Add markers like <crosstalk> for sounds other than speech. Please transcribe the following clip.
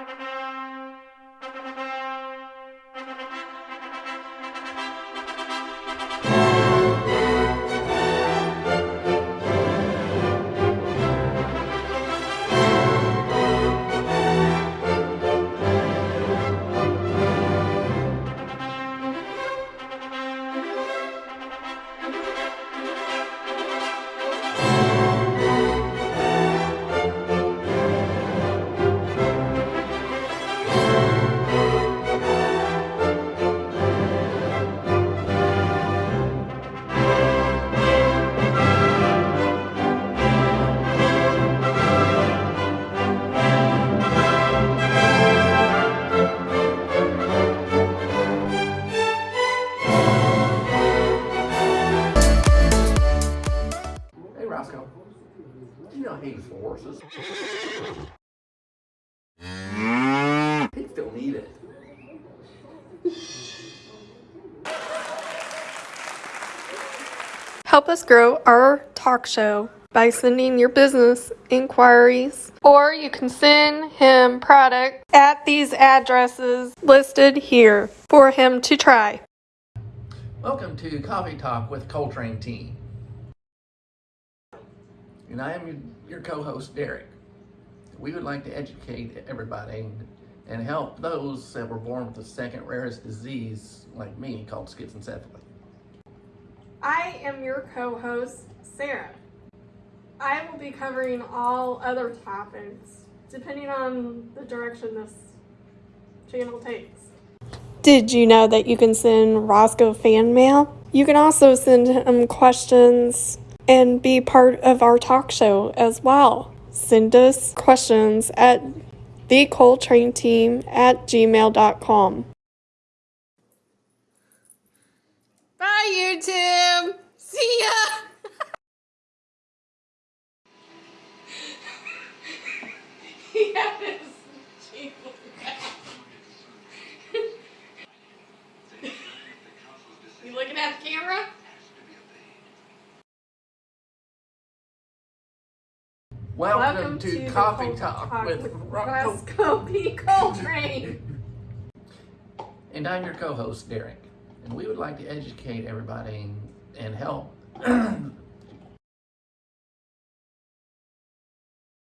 Roscoe, do you know hay is for horses? Pigs don't need it. Help us grow our talk show by sending your business inquiries, or you can send him product at these addresses listed here for him to try. Welcome to Coffee Talk with Coltrane Team. And I am your, your co-host Derek. We would like to educate everybody and help those that were born with the second rarest disease, like me, called schizencephaly. I am your co host, Sarah. I will be covering all other topics depending on the direction this channel takes. Did you know that you can send Roscoe fan mail? You can also send him questions and be part of our talk show as well. Send us questions at the Coltrane team at gmail.com. Bye, YouTube. See ya. <laughs> yes. you looking at the camera? Welcome, to, Coffee Talk, with Roscoe. Roscoe P. Coltrane. And I'm your co-host Derek. And we would like to educate everybody and help